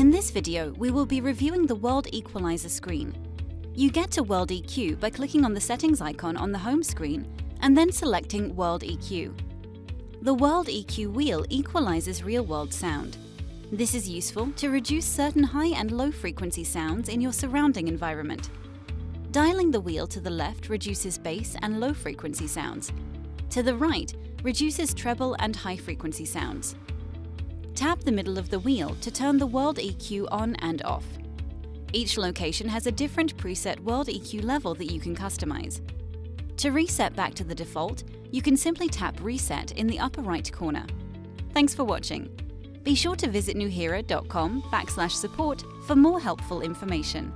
In this video, we will be reviewing the World Equalizer screen. You get to World EQ by clicking on the settings icon on the home screen and then selecting World EQ. The World EQ wheel equalizes real-world sound. This is useful to reduce certain high and low frequency sounds in your surrounding environment. Dialing the wheel to the left reduces bass and low frequency sounds. To the right reduces treble and high frequency sounds. Tap the middle of the wheel to turn the World EQ on and off. Each location has a different preset World EQ level that you can customize. To reset back to the default, you can simply tap Reset in the upper right corner. Thanks for watching. Be sure to visit nuheara.com backslash support for more helpful information.